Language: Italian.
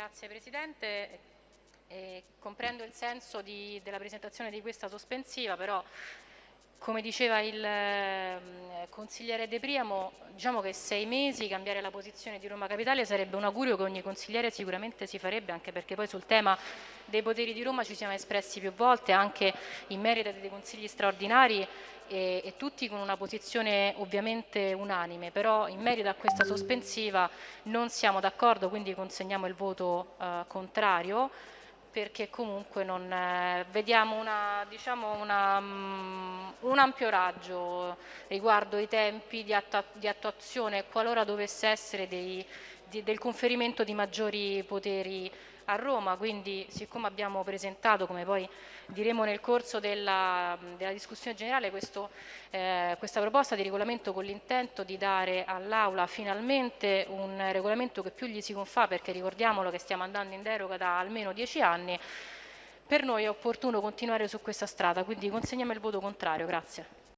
Grazie Presidente. Eh, comprendo il senso di, della presentazione di questa sospensiva, però come diceva il eh, consigliere De Priamo, diciamo che sei mesi cambiare la posizione di Roma Capitale sarebbe un augurio che ogni consigliere sicuramente si farebbe, anche perché poi sul tema dei poteri di Roma ci siamo espressi più volte, anche in merito dei consigli straordinari e, e, tutti con una posizione ovviamente unanime, però in merito a questa sospensiva non siamo d'accordo, quindi consegniamo il voto eh, contrario perché comunque non, eh, vediamo una, diciamo una, um, un ampio raggio riguardo i tempi di, di attuazione qualora dovesse essere dei, di, del conferimento di maggiori poteri a Roma, quindi siccome abbiamo presentato, come poi diremo nel corso della, della discussione generale, questo, eh, questa proposta di regolamento con l'intento di dare all'Aula finalmente un regolamento che più gli si confà, perché ricordiamolo che stiamo andando in deroga da almeno dieci anni, per noi è opportuno continuare su questa strada, quindi consegniamo il voto contrario. Grazie.